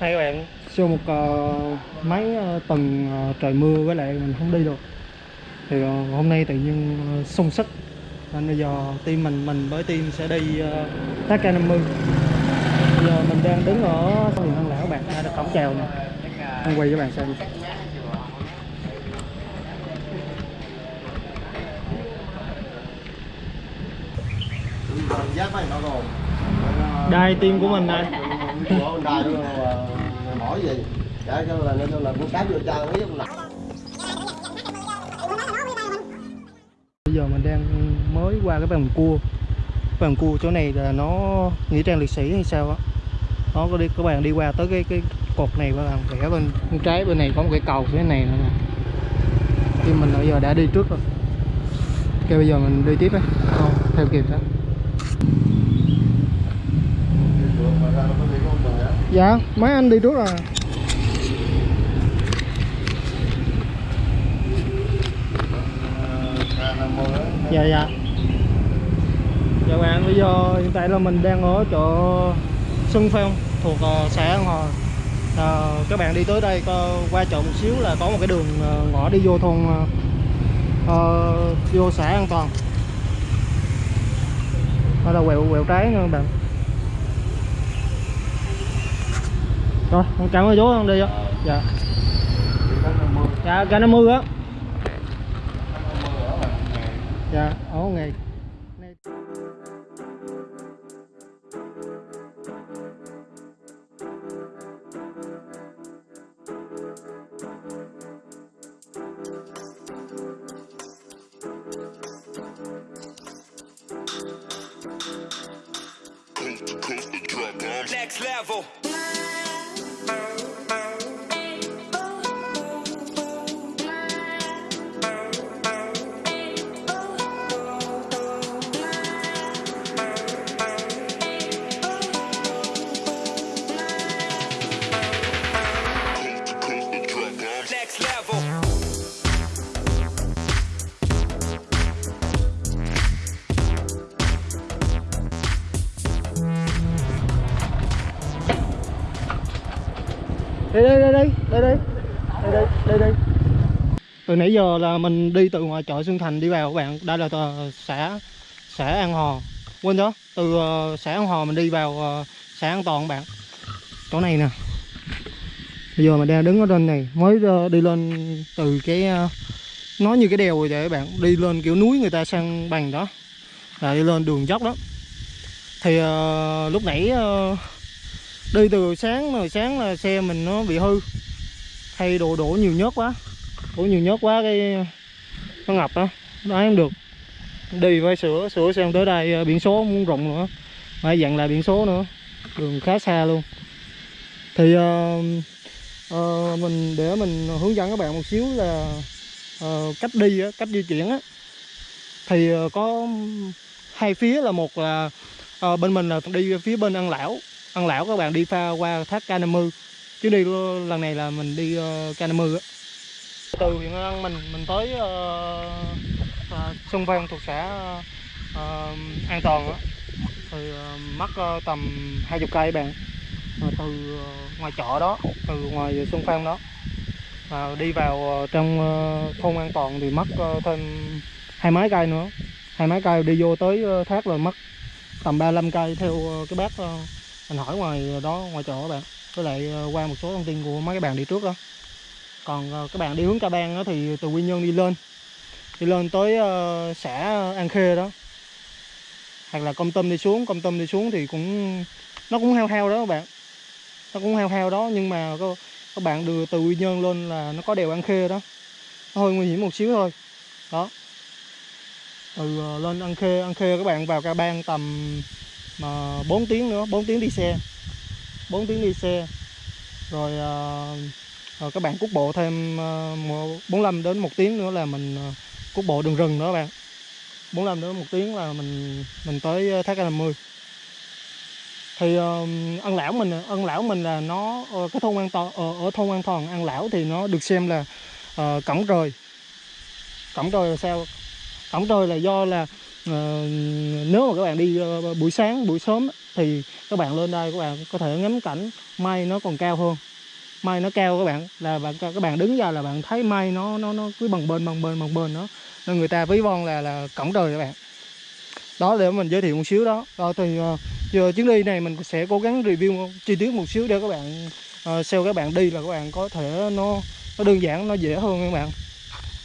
hai các bạn sau một uh, mấy uh, tuần uh, trời mưa với lại mình không đi được. Thì uh, hôm nay tự nhiên uh, sung sức. Nên bây giờ team mình mình với team sẽ đi uh, tác K50 bây giờ mình đang đứng ở sân điện Hân Lão bạn ra cổng chào nè. Anh quay cho bạn xem. Đai team của mình này của đai nó gì chả cho là nên là cũng cáp vô chân ấy là bây giờ mình đang mới qua cái bằng cua. Bàn bằng cua chỗ này là nó nghĩa trang liệt sĩ hay sao á? Nó có đi, các bạn đi qua tới cái cái cột này và bạn. Rẽ bên bên trái bên này có một cái cầu phía này nữa nè. Thì mình bây giờ đã đi trước rồi. Ok, bây giờ mình đi tiếp đấy không, theo kịp đó. Dạ mấy anh đi trước rồi. Dạ dạ. Dạ bạn bây giờ hiện tại là mình đang ở chỗ Xuân Phong thuộc uh, xã An Hòa. À, các bạn đi tới đây có, qua chợ một xíu là có một cái đường uh, ngõ đi vô thôn uh, vô xã an toàn. Đó là quẹo quẹo trái nha các bạn. Rồi cảm ơn chú con đi đó dạ dạ cả 50 á dạ ở ngày. Next level. đây đây đây đây đây đây đây từ nãy giờ là mình đi từ ngoài chợ Xuân Thành đi vào các bạn. Đây là ờ, xã xã An Hò quên đó từ ờ, xã An Hò mình đi vào ờ, xã An Toàn các bạn. Chỗ này nè. Bây giờ mình đang đứng ở trên này mới đi lên từ cái nó như cái đèo rồi vậy các bạn. Đi lên kiểu núi người ta sang bằng đó. Là đi lên đường dốc đó. Thì uh, lúc nãy uh, đi từ sáng rồi sáng là xe mình nó bị hư. Hay đổ đổ nhiều nhớt quá. Đổ nhiều nhớt quá cái nó ngập đó nó không được. Đi phải sửa sửa xem tới đây à, biển số muốn rộng nữa. Phải dặn lại biển số nữa. Đường khá xa luôn. Thì uh, uh, mình để mình hướng dẫn các bạn một xíu là uh, cách đi cách di chuyển á. Thì uh, có hai phía là một là uh, bên mình là đi phía bên ăn lão ăn lão các bạn đi pha qua thác K50 chứ đi lần này là mình đi ờ, uh, K50 á. Từ huyện An mình mình tới uh, uh, Xuân Văn thuộc xã uh, An Toàn á. Thì uh, mất uh, tầm 20 cây bạn. Uh, từ uh, ngoài chợ đó từ ngoài Xuân Phan đó uh, đi vào uh, trong uh, thôn An Toàn thì mất uh, thêm hai mấy cây nữa. Hai mấy cây đi vô tới uh, thác rồi mất tầm 35 cây theo uh, cái bác uh, mình hỏi ngoài đó ngoài chỗ các bạn với lại ờ, qua một số thông tin của mấy cái bạn đi trước đó. Còn ờ, các bạn đi hướng Ca Bang đó thì từ Quy Nhơn đi lên. Đi lên tới uh, xã An Khê đó. Hoặc là công tâm đi xuống công tâm đi xuống thì cũng nó cũng heo heo đó các bạn. Nó cũng heo heo đó nhưng mà các, các bạn đưa từ Quy Nhơn lên là nó có đèo An Khê đó. Nó hơi nguy hiểm một xíu thôi. Đó. Từ uh, lên An Khê An Khê các bạn vào Ca Bang tầm mà 4 tiếng nữa 4 tiếng đi xe. 4 tiếng đi xe. Rồi, rồi các bạn cút bộ thêm ờ, 45 đến 1 tiếng nữa là mình cút bộ đường rừng nữa các bạn. 45 đến 1 tiếng là mình mình tới thác K50 thì uh, ân lão mình ân lão mình là nó uh, cái thôn an toàn uh, ở thôn an toàn ăn lão thì nó được xem là uh, cổng trời cổng trời là sao? Cổng trời là do là Ờ, nếu mà các bạn đi ờ, buổi sáng buổi sớm thì các bạn lên đây các bạn có thể ngắm cảnh mây nó còn cao hơn. Mây nó cao các bạn là bạn các bạn đứng ra là bạn thấy mây nó nó nó cứ bằng bên bằng bên bằng bên nó nên người ta ví von là là cổng trời các bạn. Đó để mình giới thiệu một xíu đó. Rồi thì ờ, giờ chuyến đi này mình sẽ cố gắng review chi tiết một xíu để các bạn uh, sau các bạn đi là các bạn có thể nó nó đơn giản nó dễ hơn các bạn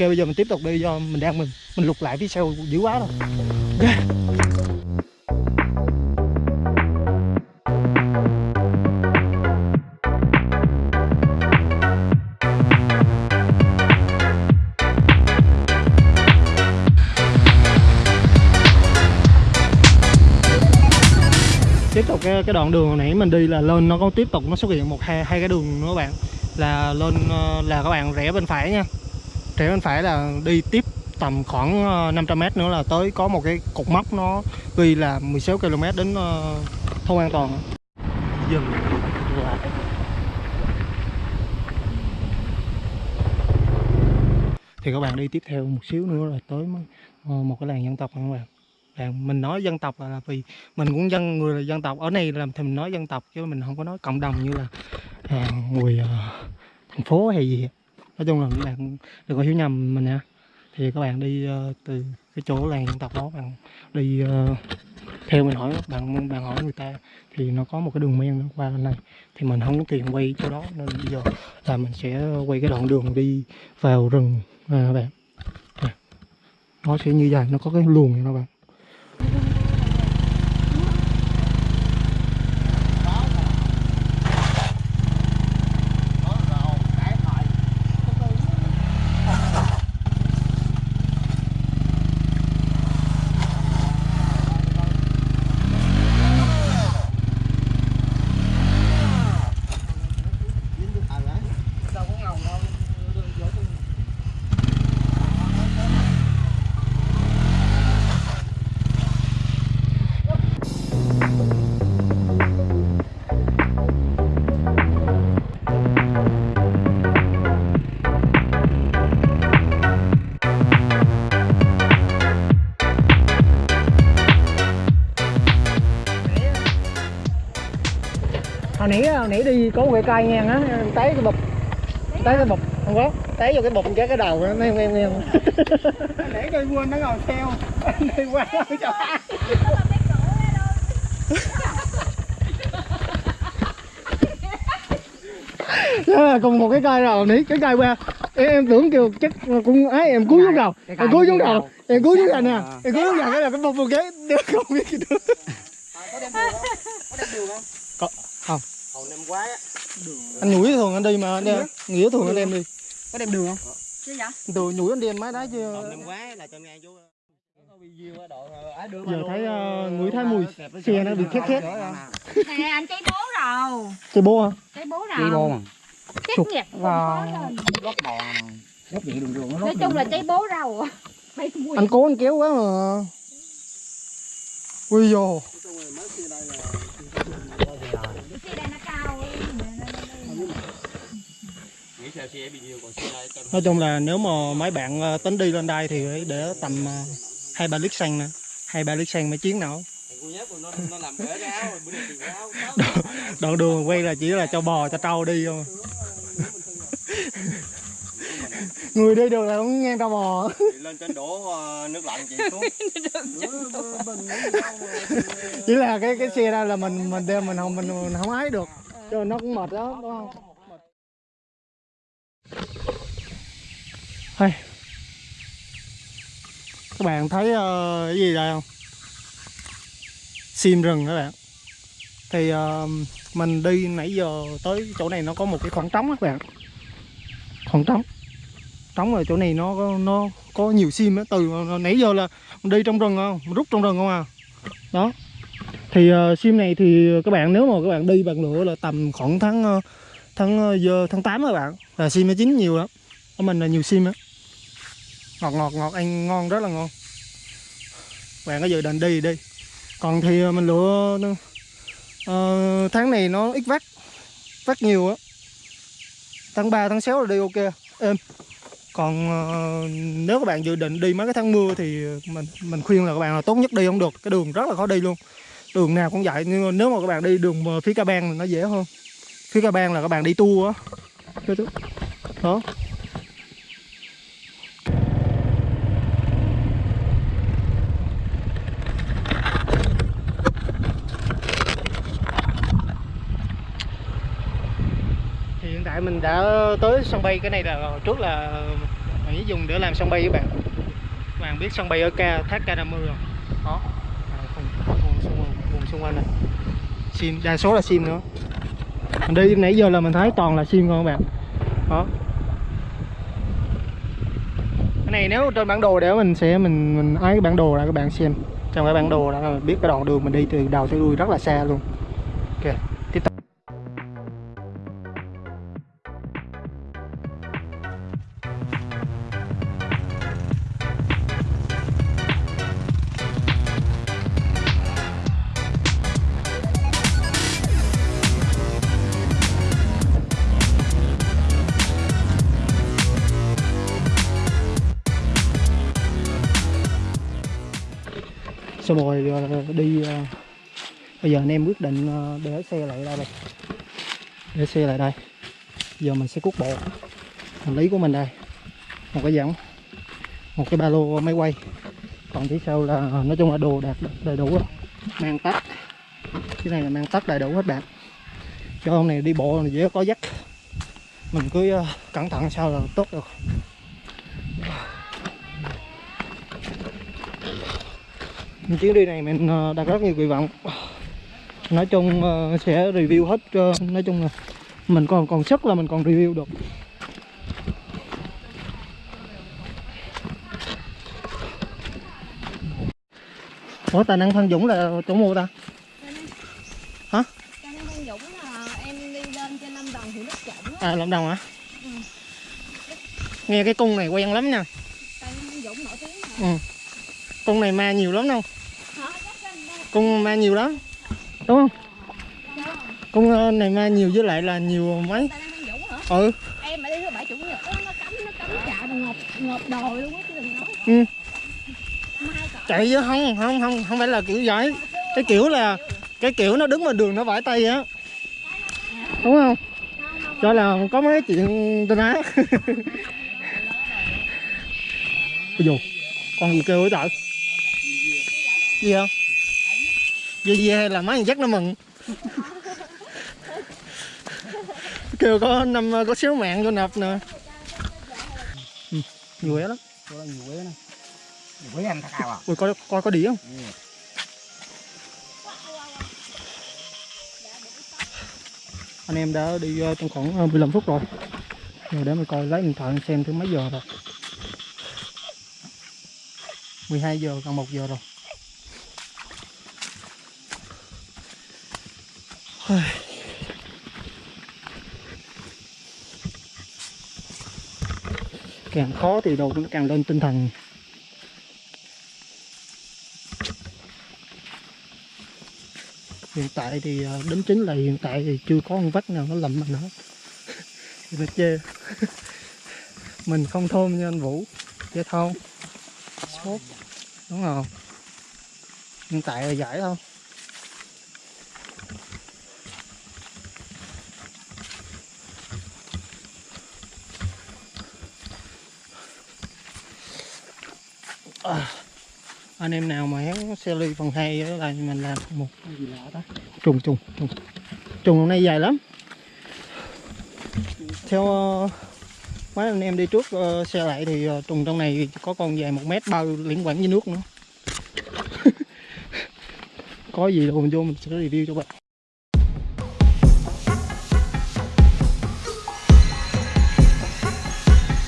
ok bây giờ mình tiếp tục đi do mình đang mình mình lục lại phía sau dữ quá rồi. Ok. Tiếp tục cái, cái đoạn đường hồi nãy mình đi là lên nó có tiếp tục nó xuất hiện một hai hai cái đường nữa các bạn. Là lên ờ, là các bạn rẽ bên phải nha rẽ bên phải là đi tiếp tầm khoảng ờ, 500 m nữa là tới có một cái cột mốc nó ghi là 16 km đến ờ, thôn an toàn. Dừng. Lại thì các bạn đi tiếp theo một xíu nữa là tới ờ, một cái làng dân tộc các bạn? Làng mình nói dân tộc là, là vì mình cũng dân người là dân tộc ở này làm thì mình nói dân tộc chứ mình không có nói cộng đồng như là à, người à, thành phố hay gì nói chung là các bạn đừng có hiểu nhầm mình nha. Thì các bạn đi uh, từ cái chỗ làng dân tộc đó bạn đi uh, theo mình hỏi bạn bạn hỏi người ta thì nó có một cái đường men qua bên này. Thì mình không có tiền quay chỗ đó nên bây giờ là mình sẽ quay cái đoạn đường đi vào rừng à, các bạn dạ. nó sẽ như vậy nó có cái luồng này các bạn. Hồi nãy hồi nãy đi có một cái cây ngang á té cái bụp té cái bụp không có té vô cái bụp cái cái đầu nó em em em. Để cây quên nó ngồi theo đi qua cho đó là cùng một cái cây rồi nãy cái cây qua. Em, em tưởng kêu chắc cũng ấy em cúi xuống đầu em cúi xuống đầu em cúi xuống đầu nè em cúi xuống đầu cái là cái bụp một cái đứa không biết gì nữa có không hồi năm ngoái á. Anh nhủi thường anh đi mà anh nghĩa thường anh đem đi. Có đem đường không? Chứ vậy? từ nhủi anh đem máy đá chứ năm ngoái là cho nghe chú giờ thấy uh, ngửi thấy mùi xe nó bị khét khét. Nè anh cháy bố rồi. Chơi bố hả? Cháy bố rồi. Đi bô mà. Chết vào. lót bò lót vậy đường đường nó Nói chung là cháy bố Mấy mùi. Anh cố anh kéo quá mà. Ui dồ Xe đây xe xe tao nói chung là nếu mà mấy bạn ờ, tính đi lên đây thì phải để tầm ờ, hai ba lít xăng nè. Hai ba lít xăng mấy chuyến nào đoạn đường quay là chỉ là cho bò cho trâu đi thôi. Người đi đường là cũng ngang trâu bò. Lên trên đổ ờ, nước lạnh chị xuống. Chỉ là cái cái xe đó là mình mình đem mình không mình, mình không ái được cho nó cũng mệt đó đúng không? Hay. Các bạn thấy uh, cái gì đây không? Sim rừng các bạn? Thì uh, mình đi nãy giờ tới chỗ này nó có một cái khoảng trống các bạn. Khoảng trống. Trống rồi chỗ này nó có- nó có nhiều sim á từ nãy giờ là đi trong rừng không? Rút trong rừng không à? Đó thì uh, sim này thì các bạn nếu mà các bạn đi bằng lửa là tầm khoảng tháng ờ, tháng ờ, giờ tháng 8 các bạn. Là sim nó chín nhiều lắm. Ở mình là nhiều sim á. Ngọt ngọt ngọt. Ăn ngon rất là ngon. Bạn có dự định đi thì đi. Còn thì mình lựa uh, tháng này nó ít vắt. Vắt nhiều á. Tháng 3 tháng 6 là đi ok. Êm. Còn uh, nếu các bạn dự định đi mấy cái tháng mưa thì mình mình khuyên là các bạn là tốt nhất đi không được. Cái đường rất là khó đi luôn đường nào cũng vậy nhưng mà nếu mà các bạn đi đường phía ca bang thì nó dễ hơn. Phía ca bang là các bạn đi tour á. Đó, đó. đó hiện tại mình đã tới sân bay cái này là trước là mình chỉ dùng để làm sân bay các bạn. Các bạn biết sân bay ở ca thác K50 sim, đa số là sim nữa. Mình đi nãy giờ là mình thấy toàn là sim không các bạn? Đó. Cái này nếu trên bản đồ để mình sẽ mình mình ấy cái bản đồ ra các bạn xem trong cái bản đồ là mình biết cái đoạn đường mình đi từ đầu tới đuôi rất là xa luôn. Xong rồi ờ, đi ờ, bây giờ anh em quyết định ờ, để xe lại đây đây. Để xe lại đây. Giờ mình sẽ cuốc bộ hành lý của mình đây. Một cái dẫn, một cái ba lô máy quay. Còn phía sau là nói chung là đồ đạc đầy đủ rồi. mang tắt. Cái này là mang tắt đầy đủ hết bạn. Cho ông này đi bộ này dễ có dắt. Mình cứ cẩn thận sao là tốt được chuyến đi này mình ờ, đặt rất nhiều kỳ vọng. Nói chung ờ, sẽ review hết ờ, nói chung là mình còn còn sức là mình còn review được. Ủa tài năng Phan Dũng là chỗ mua ta? Cho nên Văn Dũng là em đi lên trên Lâm Đồng thì nước trộn á. À Lâm Đồng hả? Nghe cái cung này quen lắm nha. Tại Văn Dũng nổi tiếng mà. Cung này ma nhiều lắm đâu. Hả? Cung ma nhiều lắm. Đúng không? Cung ờ, này ma nhiều với lại là nhiều mấy? Ừ. Em mà đi thứ bảy chủ nhật á, nó cấm nó cấm. Chạy ngọt ngọt đồi luôn á chứ đừng nói. Ừ. Mai cỡ chạy chứ không không không không phải là kiểu vậy. Cái kiểu là cái kiểu nó đứng ngoài đường nó vải tay á. Đúng không? Cho là có mấy chuyện tên á ôi dù con gì kêu ấy trời? Gì không vô gì là mấy chắc nó mừng. Kêu có năm có xíu mạng vô nộp nè. Ừ, nhiều quế lắm. Nhiều quế này nhiều quế ăn cao à ui coi coi có đĩa không? Anh em đã đi ờ, trong khoảng ờ, 15 phút rồi. Rồi để mình coi lấy điện thoại xem thứ mấy giờ rồi. 12 giờ còn 1 giờ rồi. Càng khó thì đồ nó càng lên tinh thần. Hiện tại thì đến đính chính là hiện tại thì chưa có con vách nào nó lầm mình hết. Thì chê mình không thơm như anh Vũ. Dễ thôi sốt. Đúng không? Hiện tại là giải thôi à, anh em nào mà hén xe ly phần hai ở mình làm một cái gì lạ đó. Trùng trùng trùng. Trùng hôm nay dài lắm. Theo uh, mấy anh em đi trước uh, xe lại thì uh, trùng trong này có con dài một mét bao liên quan với nước nữa. Có gì rồi mình vô mình sẽ review cho bạn.